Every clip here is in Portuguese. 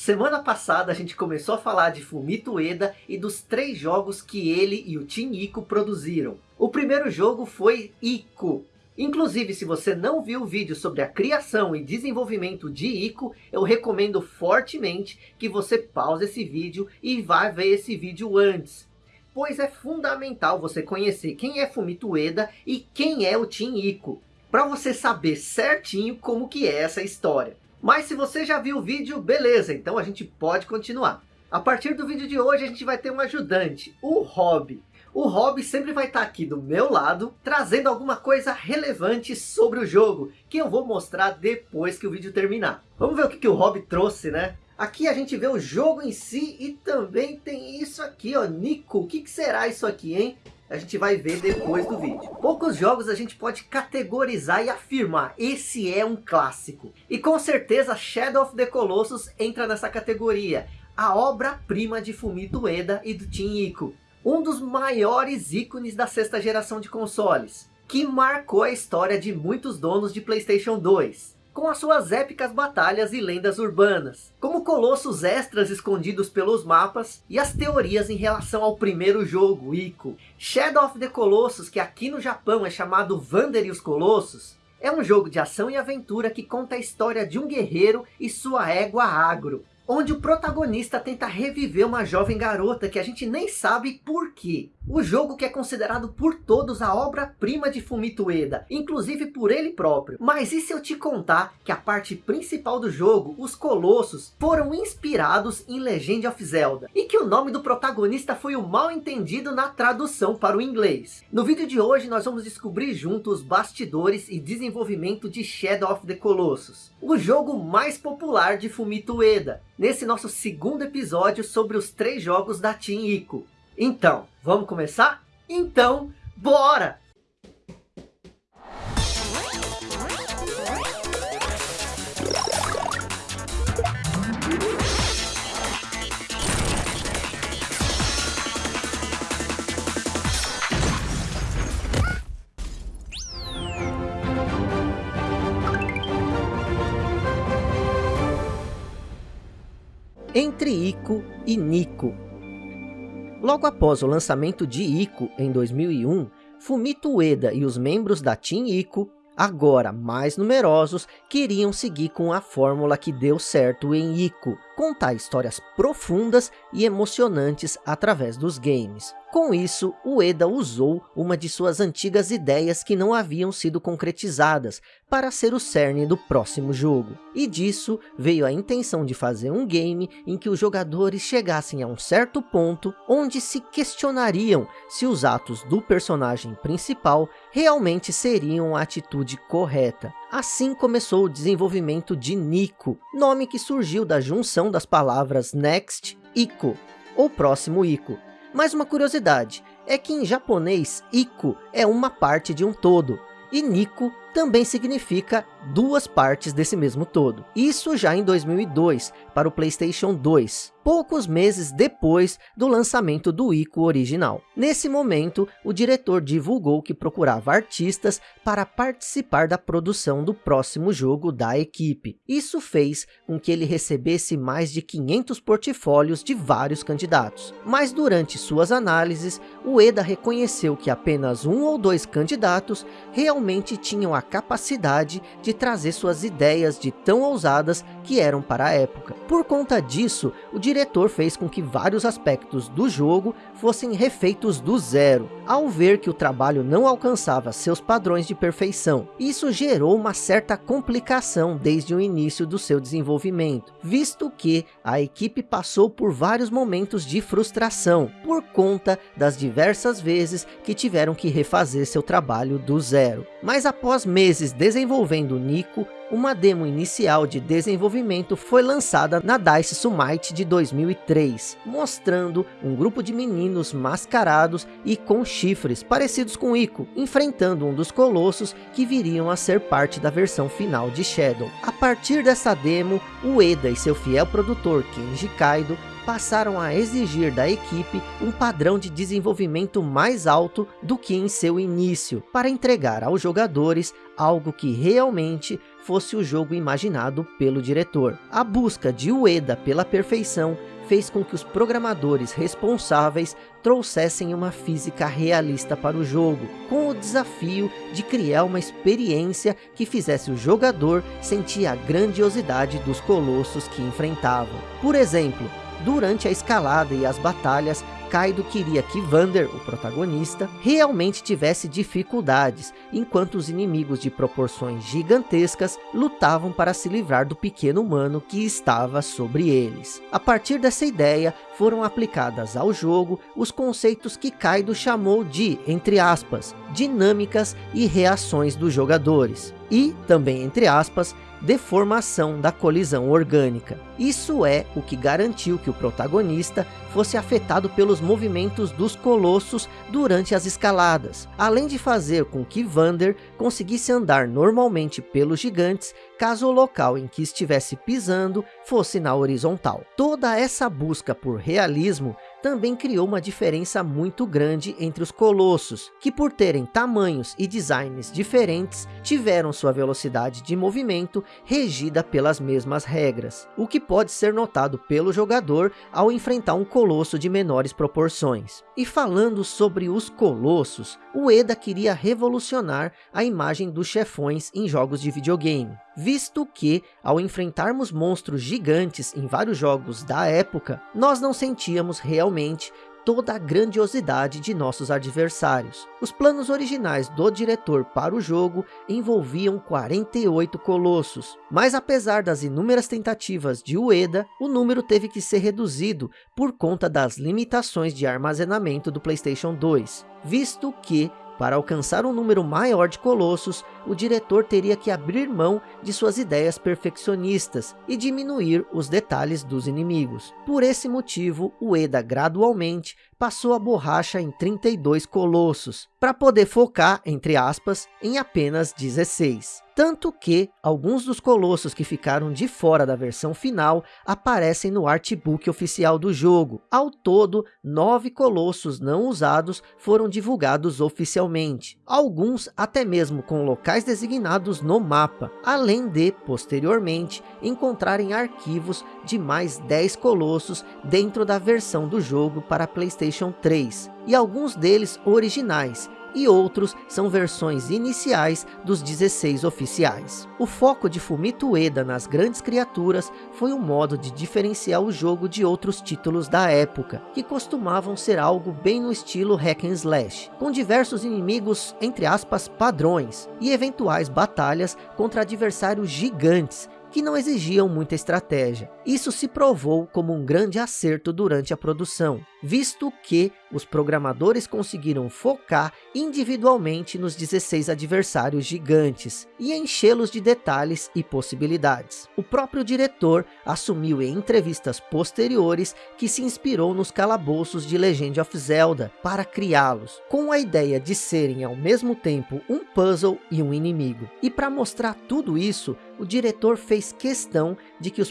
Semana passada a gente começou a falar de Fumito Ueda e dos três jogos que ele e o Team Ico produziram. O primeiro jogo foi Ico. Inclusive, se você não viu o vídeo sobre a criação e desenvolvimento de Ico, eu recomendo fortemente que você pause esse vídeo e vá ver esse vídeo antes. Pois é fundamental você conhecer quem é Fumito Ueda e quem é o Team Ico. Para você saber certinho como que é essa história. Mas se você já viu o vídeo, beleza, então a gente pode continuar. A partir do vídeo de hoje a gente vai ter um ajudante, o Rob. O Rob sempre vai estar aqui do meu lado, trazendo alguma coisa relevante sobre o jogo, que eu vou mostrar depois que o vídeo terminar. Vamos ver o que, que o Rob trouxe, né? Aqui a gente vê o jogo em si e também tem isso aqui, ó, Nico. O que, que será isso aqui, hein? A gente vai ver depois do vídeo. Poucos jogos a gente pode categorizar e afirmar, esse é um clássico. E com certeza Shadow of the Colossus entra nessa categoria, a obra-prima de Fumito Ueda e do Team Ico. Um dos maiores ícones da sexta geração de consoles, que marcou a história de muitos donos de Playstation 2 com as suas épicas batalhas e lendas urbanas, como colossos extras escondidos pelos mapas e as teorias em relação ao primeiro jogo, Ico. Shadow of the Colossus, que aqui no Japão é chamado Vander e os Colossos, é um jogo de ação e aventura que conta a história de um guerreiro e sua égua agro, onde o protagonista tenta reviver uma jovem garota que a gente nem sabe por quê. O jogo que é considerado por todos a obra-prima de Fumito Ueda, inclusive por ele próprio. Mas e se eu te contar que a parte principal do jogo, os Colossos, foram inspirados em Legend of Zelda? E que o nome do protagonista foi o mal entendido na tradução para o inglês? No vídeo de hoje nós vamos descobrir juntos os bastidores e desenvolvimento de Shadow of the Colossus. O jogo mais popular de Fumito Ueda. Nesse nosso segundo episódio sobre os três jogos da Team Ico. Então, vamos começar? Então, bora! Entre Ico e Nico. Logo após o lançamento de Ico em 2001, Fumito Ueda e os membros da Team Ico, agora mais numerosos, queriam seguir com a fórmula que deu certo em Ico, contar histórias profundas e emocionantes através dos games. Com isso, Ueda usou uma de suas antigas ideias que não haviam sido concretizadas para ser o cerne do próximo jogo. E disso veio a intenção de fazer um game em que os jogadores chegassem a um certo ponto onde se questionariam se os atos do personagem principal realmente seriam a atitude correta. Assim começou o desenvolvimento de Nico, nome que surgiu da junção das palavras Next Ico, ou próximo Ico, mas uma curiosidade, é que em japonês, Iku é uma parte de um todo, e Nico também significa duas partes desse mesmo todo. Isso já em 2002, para o Playstation 2, poucos meses depois do lançamento do Ico original. Nesse momento, o diretor divulgou que procurava artistas para participar da produção do próximo jogo da equipe. Isso fez com que ele recebesse mais de 500 portfólios de vários candidatos. Mas durante suas análises, o Eda reconheceu que apenas um ou dois candidatos realmente tinham a capacidade de trazer suas ideias de tão ousadas que eram para a época. Por conta disso, o diretor fez com que vários aspectos do jogo fossem refeitos do zero, ao ver que o trabalho não alcançava seus padrões de perfeição. Isso gerou uma certa complicação desde o início do seu desenvolvimento, visto que a equipe passou por vários momentos de frustração, por conta das diversas vezes que tiveram que refazer seu trabalho do zero. Mas após meses desenvolvendo Nico, uma demo inicial de desenvolvimento foi lançada na DICE Summit de 2003, mostrando um grupo de meninos mascarados e com chifres parecidos com Ico, enfrentando um dos colossos que viriam a ser parte da versão final de Shadow. A partir dessa demo, Ueda e seu fiel produtor Kenji Kaido passaram a exigir da equipe um padrão de desenvolvimento mais alto do que em seu início, para entregar aos jogadores algo que realmente fosse o jogo imaginado pelo diretor. A busca de Ueda pela perfeição fez com que os programadores responsáveis trouxessem uma física realista para o jogo, com o desafio de criar uma experiência que fizesse o jogador sentir a grandiosidade dos colossos que enfrentavam. Por exemplo, durante a escalada e as batalhas, Kaido queria que Vander, o protagonista, realmente tivesse dificuldades, enquanto os inimigos de proporções gigantescas lutavam para se livrar do pequeno humano que estava sobre eles. A partir dessa ideia, foram aplicadas ao jogo os conceitos que Kaido chamou de, entre aspas, dinâmicas e reações dos jogadores. E, também entre aspas, deformação da colisão orgânica. Isso é o que garantiu que o protagonista fosse afetado pelos movimentos dos colossos durante as escaladas, além de fazer com que Vander conseguisse andar normalmente pelos gigantes, caso o local em que estivesse pisando fosse na horizontal. Toda essa busca por realismo também criou uma diferença muito grande entre os colossos, que por terem tamanhos e designs diferentes, tiveram sua velocidade de movimento regida pelas mesmas regras, o que pode ser notado pelo jogador ao enfrentar um colosso de menores proporções. E falando sobre os colossos, o Eda queria revolucionar a imagem dos chefões em jogos de videogame, visto que, ao enfrentarmos monstros gigantes em vários jogos da época, nós não sentíamos realmente toda a grandiosidade de nossos adversários. Os planos originais do diretor para o jogo envolviam 48 colossos, mas apesar das inúmeras tentativas de Ueda, o número teve que ser reduzido por conta das limitações de armazenamento do Playstation 2, visto que para alcançar um número maior de colossos, o diretor teria que abrir mão de suas ideias perfeccionistas e diminuir os detalhes dos inimigos. Por esse motivo, o Eda gradualmente passou a borracha em 32 colossos, para poder focar, entre aspas, em apenas 16. Tanto que, alguns dos colossos que ficaram de fora da versão final, aparecem no artbook oficial do jogo. Ao todo, nove colossos não usados foram divulgados oficialmente. Alguns até mesmo com locais designados no mapa, além de, posteriormente, encontrarem arquivos de mais 10 colossos dentro da versão do jogo para Playstation 3, e alguns deles originais, e outros são versões iniciais dos 16 oficiais. O foco de Fumito Ueda nas grandes criaturas foi um modo de diferenciar o jogo de outros títulos da época, que costumavam ser algo bem no estilo hack and slash, com diversos inimigos, entre aspas, padrões, e eventuais batalhas contra adversários gigantes, que não exigiam muita estratégia. Isso se provou como um grande acerto durante a produção, visto que os programadores conseguiram focar individualmente nos 16 adversários gigantes e enchê-los de detalhes e possibilidades. O próprio diretor assumiu em entrevistas posteriores que se inspirou nos calabouços de Legend of Zelda para criá-los, com a ideia de serem ao mesmo tempo um puzzle e um inimigo. E para mostrar tudo isso, o diretor fez questão de que os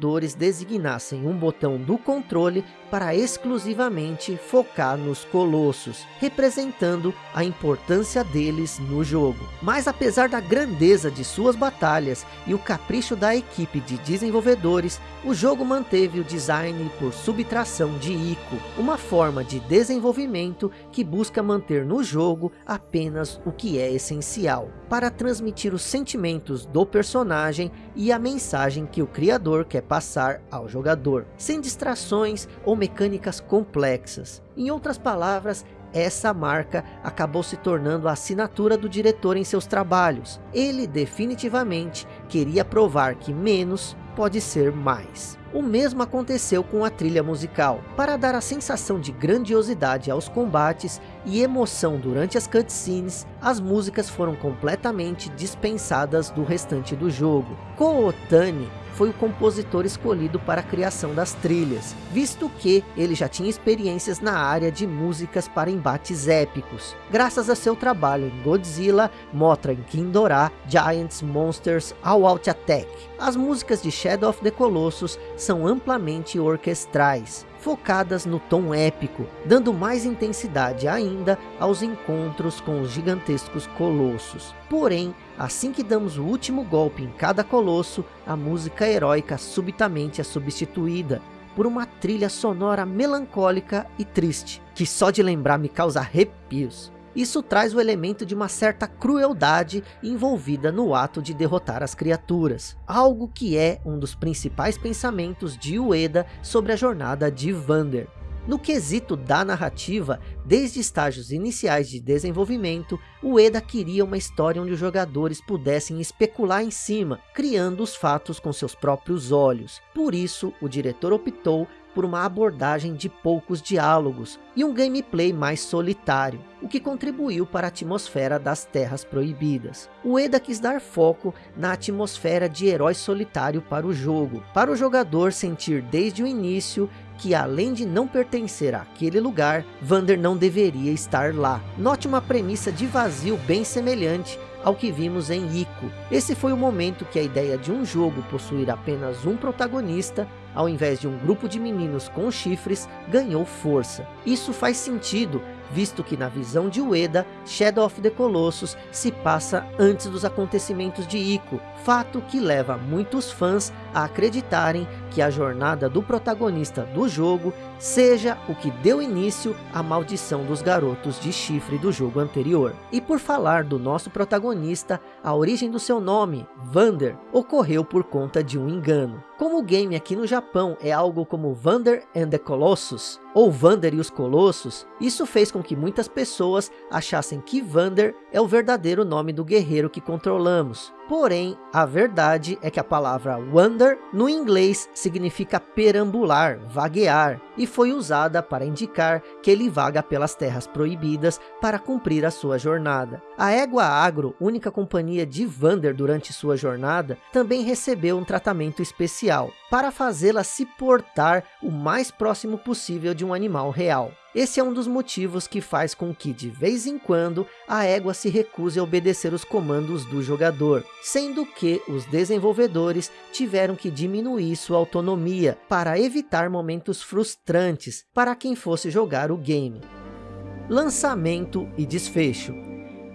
programadores designassem um botão do controle para exclusivamente focar nos colossos, representando a importância deles no jogo. Mas apesar da grandeza de suas batalhas e o capricho da equipe de desenvolvedores, o jogo manteve o design por subtração de Ico, uma forma de desenvolvimento que busca manter no jogo apenas o que é essencial, para transmitir os sentimentos do personagem e a mensagem que o criador quer passar ao jogador, sem distrações ou mecânicas complexas. Em outras palavras, essa marca acabou se tornando a assinatura do diretor em seus trabalhos. Ele definitivamente queria provar que menos pode ser mais. O mesmo aconteceu com a trilha musical. Para dar a sensação de grandiosidade aos combates e emoção durante as cutscenes, as músicas foram completamente dispensadas do restante do jogo. Kootani foi o compositor escolhido para a criação das trilhas, visto que ele já tinha experiências na área de músicas para embates épicos, graças a seu trabalho em Godzilla, Mothra em Kindorá, Giants, Monsters, All Out Attack. As músicas de Shadow of the Colossus são amplamente orquestrais, focadas no tom épico, dando mais intensidade ainda aos encontros com os gigantescos colossos. Porém, assim que damos o último golpe em cada colosso, a música heróica subitamente é substituída por uma trilha sonora melancólica e triste, que só de lembrar me causa arrepios. Isso traz o elemento de uma certa crueldade envolvida no ato de derrotar as criaturas, algo que é um dos principais pensamentos de Ueda sobre a jornada de Vander. No quesito da narrativa, desde estágios iniciais de desenvolvimento, o Eda queria uma história onde os jogadores pudessem especular em cima, criando os fatos com seus próprios olhos. Por isso, o diretor optou por uma abordagem de poucos diálogos e um gameplay mais solitário, o que contribuiu para a atmosfera das Terras Proibidas. O Eda quis dar foco na atmosfera de herói solitário para o jogo, para o jogador sentir desde o início que além de não pertencer àquele lugar, Vander não deveria estar lá. Note uma premissa de vazio bem semelhante ao que vimos em Ico. Esse foi o momento que a ideia de um jogo possuir apenas um protagonista, ao invés de um grupo de meninos com chifres, ganhou força. Isso faz sentido, visto que na visão de Ueda, Shadow of the Colossus se passa antes dos acontecimentos de Ico, fato que leva muitos fãs a acreditarem que a jornada do protagonista do jogo seja o que deu início à maldição dos garotos de chifre do jogo anterior. E por falar do nosso protagonista, a origem do seu nome, Vander, ocorreu por conta de um engano. Como o game aqui no Japão é algo como Vander and the Colossus, ou Vander e os Colossos, isso fez com que muitas pessoas achassem que Vander é o verdadeiro nome do guerreiro que controlamos. Porém, a verdade é que a palavra wander no inglês significa perambular, vaguear, e foi usada para indicar que ele vaga pelas terras proibidas para cumprir a sua jornada. A Égua Agro, única companhia de Vander durante sua jornada, também recebeu um tratamento especial, para fazê-la se portar o mais próximo possível de um animal real. Esse é um dos motivos que faz com que, de vez em quando, a égua se recuse a obedecer os comandos do jogador, sendo que os desenvolvedores tiveram que diminuir sua autonomia para evitar momentos frustrantes para quem fosse jogar o game. Lançamento e desfecho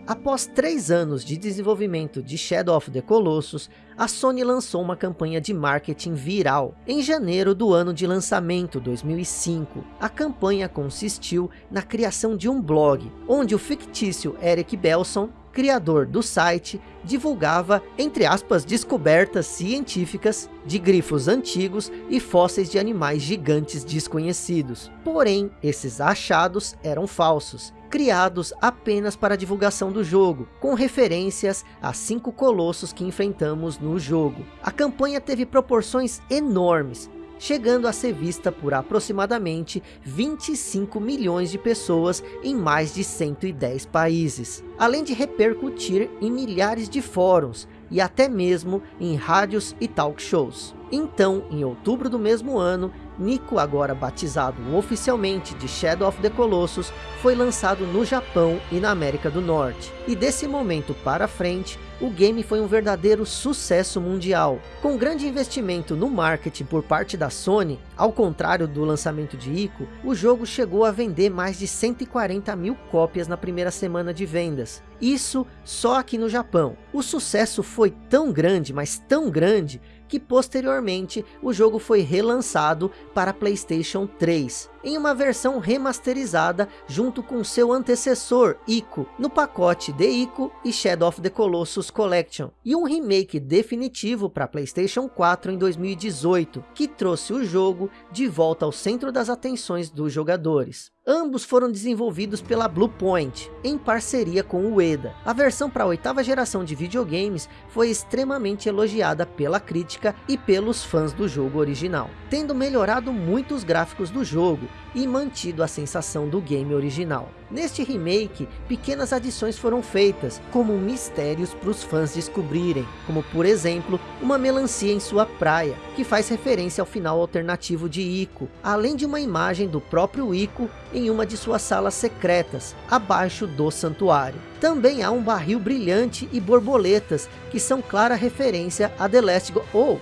Após três anos de desenvolvimento de Shadow of the Colossus, a Sony lançou uma campanha de marketing viral em janeiro do ano de lançamento 2005. A campanha consistiu na criação de um blog, onde o fictício Eric Belson, criador do site, divulgava, entre aspas, descobertas científicas de grifos antigos e fósseis de animais gigantes desconhecidos. Porém, esses achados eram falsos criados apenas para divulgação do jogo, com referências a cinco colossos que enfrentamos no jogo. A campanha teve proporções enormes, chegando a ser vista por aproximadamente 25 milhões de pessoas em mais de 110 países, além de repercutir em milhares de fóruns e até mesmo em rádios e talk shows. Então, em outubro do mesmo ano, Nico, agora batizado oficialmente de Shadow of the Colossus, foi lançado no Japão e na América do Norte. E desse momento para frente, o game foi um verdadeiro sucesso mundial. Com grande investimento no marketing por parte da Sony, ao contrário do lançamento de Ico, o jogo chegou a vender mais de 140 mil cópias na primeira semana de vendas. Isso só aqui no Japão. O sucesso foi tão grande, mas tão grande, que posteriormente o jogo foi relançado para Playstation 3, em uma versão remasterizada junto com seu antecessor, Ico, no pacote de Ico e Shadow of the Colossus Collection, e um remake definitivo para Playstation 4 em 2018, que trouxe o jogo de volta ao centro das atenções dos jogadores. Ambos foram desenvolvidos pela Bluepoint, em parceria com o Ueda. A versão para a oitava geração de videogames foi extremamente elogiada pela crítica e pelos fãs do jogo original, tendo melhorado muito os gráficos do jogo e mantido a sensação do game original. Neste remake, pequenas adições foram feitas, como mistérios para os fãs descobrirem, como por exemplo, uma melancia em sua praia, que faz referência ao final alternativo de Ico, além de uma imagem do próprio Ico em uma de suas salas secretas, abaixo do santuário. Também há um barril brilhante e borboletas, que são clara referência a The Last Go... Oh,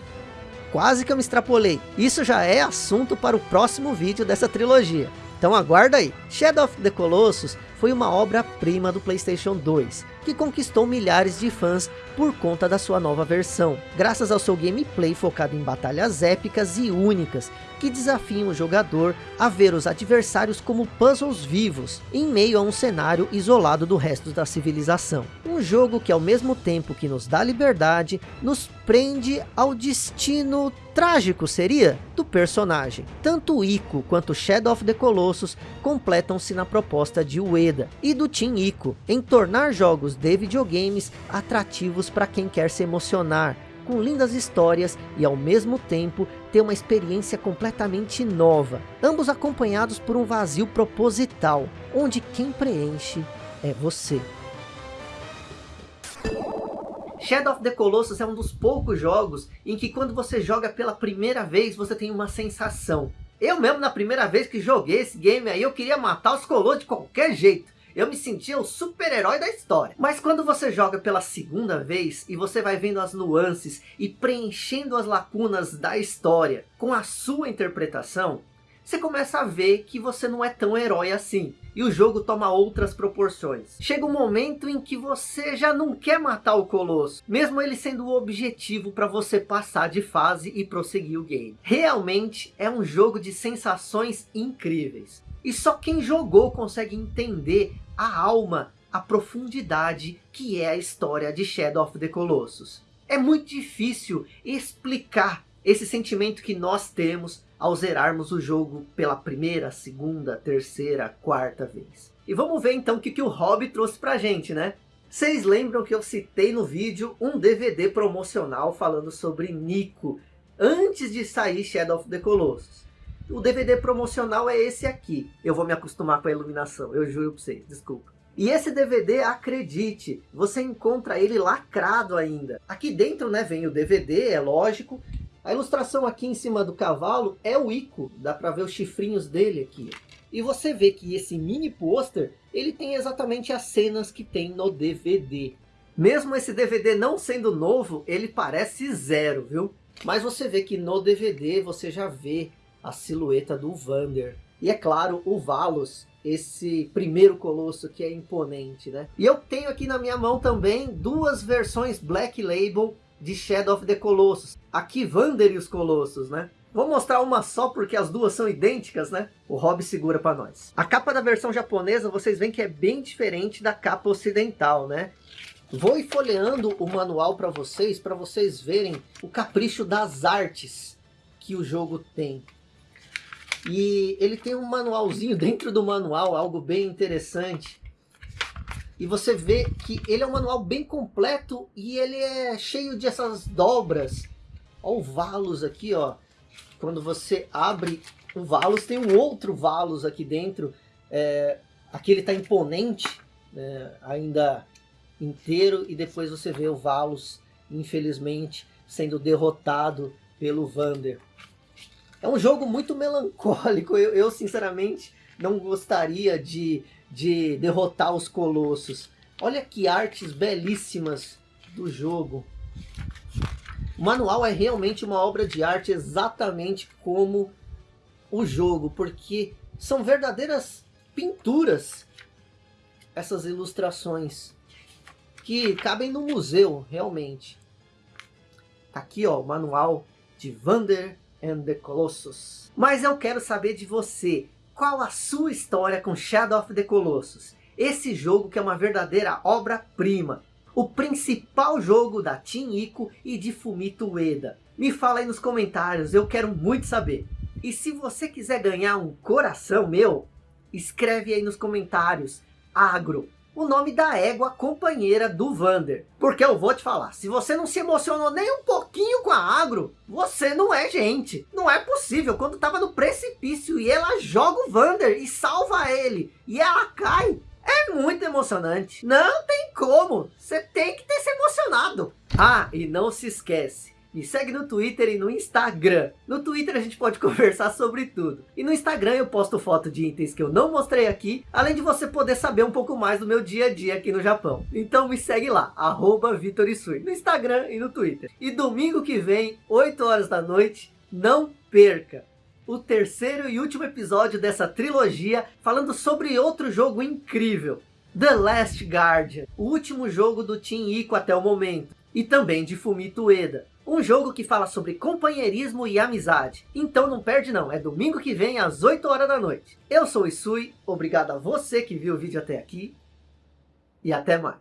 quase que eu me extrapolei. Isso já é assunto para o próximo vídeo dessa trilogia. Então aguarda aí. Shadow of the Colossus foi uma obra-prima do Playstation 2, que conquistou milhares de fãs por conta da sua nova versão, graças ao seu gameplay focado em batalhas épicas e únicas, que desafiam o jogador a ver os adversários como puzzles vivos, em meio a um cenário isolado do resto da civilização. Um jogo que ao mesmo tempo que nos dá liberdade, nos prende ao destino trágico seria do personagem. Tanto Ico quanto Shadow of the Colossus completam-se na proposta de Ueda e do Team Ico em tornar jogos de videogames atrativos para quem quer se emocionar, com lindas histórias e ao mesmo tempo ter uma experiência completamente nova, ambos acompanhados por um vazio proposital, onde quem preenche é você. Shadow of the Colossus é um dos poucos jogos em que quando você joga pela primeira vez, você tem uma sensação. Eu mesmo, na primeira vez que joguei esse game aí, eu queria matar os Colossus de qualquer jeito. Eu me sentia o super-herói da história. Mas quando você joga pela segunda vez e você vai vendo as nuances e preenchendo as lacunas da história com a sua interpretação, você começa a ver que você não é tão herói assim. E o jogo toma outras proporções. Chega um momento em que você já não quer matar o Colosso. Mesmo ele sendo o objetivo para você passar de fase e prosseguir o game. Realmente é um jogo de sensações incríveis. E só quem jogou consegue entender a alma, a profundidade que é a história de Shadow of the Colossus. É muito difícil explicar esse sentimento que nós temos ao zerarmos o jogo pela primeira, segunda, terceira, quarta vez. E vamos ver então o que, que o Hobby trouxe pra gente, né? Vocês lembram que eu citei no vídeo um DVD promocional falando sobre Nico, antes de sair Shadow of the Colossus. O DVD promocional é esse aqui. Eu vou me acostumar com a iluminação, eu juro pra vocês, desculpa. E esse DVD, acredite, você encontra ele lacrado ainda. Aqui dentro né, vem o DVD, é lógico. A ilustração aqui em cima do cavalo é o Ico, dá para ver os chifrinhos dele aqui. E você vê que esse mini pôster, ele tem exatamente as cenas que tem no DVD. Mesmo esse DVD não sendo novo, ele parece zero, viu? Mas você vê que no DVD você já vê a silhueta do Vander. E é claro, o Valos, esse primeiro colosso que é imponente, né? E eu tenho aqui na minha mão também duas versões Black Label de Shadow of the Colossus. Aqui Vander e os Colossos, né? Vou mostrar uma só porque as duas são idênticas, né? O Rob segura para nós. A capa da versão japonesa, vocês veem que é bem diferente da capa ocidental, né? Vou folheando o manual para vocês, para vocês verem o capricho das artes que o jogo tem. E ele tem um manualzinho dentro do manual, algo bem interessante. E você vê que ele é um manual bem completo e ele é cheio de essas dobras. Olha o Valos aqui, ó. Quando você abre o Valos, tem um outro Valos aqui dentro. É, aqui ele está imponente, né, ainda inteiro. E depois você vê o Valos, infelizmente, sendo derrotado pelo Vander. É um jogo muito melancólico. Eu, eu sinceramente não gostaria de, de derrotar os colossos. Olha que artes belíssimas do jogo. O manual é realmente uma obra de arte exatamente como o jogo, porque são verdadeiras pinturas essas ilustrações que cabem no museu, realmente. Tá aqui ó, o manual de Vander and the Colossus. Mas eu quero saber de você, qual a sua história com Shadow of the Colossus? Esse jogo que é uma verdadeira obra-prima. O principal jogo da Team Ico e de Fumito Ueda. Me fala aí nos comentários, eu quero muito saber. E se você quiser ganhar um coração meu, escreve aí nos comentários, agro, o nome da égua companheira do Vander. Porque eu vou te falar, se você não se emocionou nem um pouquinho com a Agro, você não é gente. Não é possível, quando tava no precipício e ela joga o Vander e salva ele, e ela cai, é muito emocionante. Não tem como, você tem que ter se emocionado. Ah, e não se esquece, Me segue no Twitter e no Instagram. No Twitter a gente pode conversar sobre tudo. E no Instagram eu posto foto de itens que eu não mostrei aqui, além de você poder saber um pouco mais do meu dia a dia aqui no Japão. Então me segue lá, arroba Vitorisui, no Instagram e no Twitter. E domingo que vem, 8 horas da noite, não perca! o terceiro e último episódio dessa trilogia, falando sobre outro jogo incrível, The Last Guardian, o último jogo do Team Ico até o momento, e também de Fumito Ueda. Um jogo que fala sobre companheirismo e amizade. Então não perde não, é domingo que vem às 8 horas da noite. Eu sou o Isui, obrigado a você que viu o vídeo até aqui, e até mais.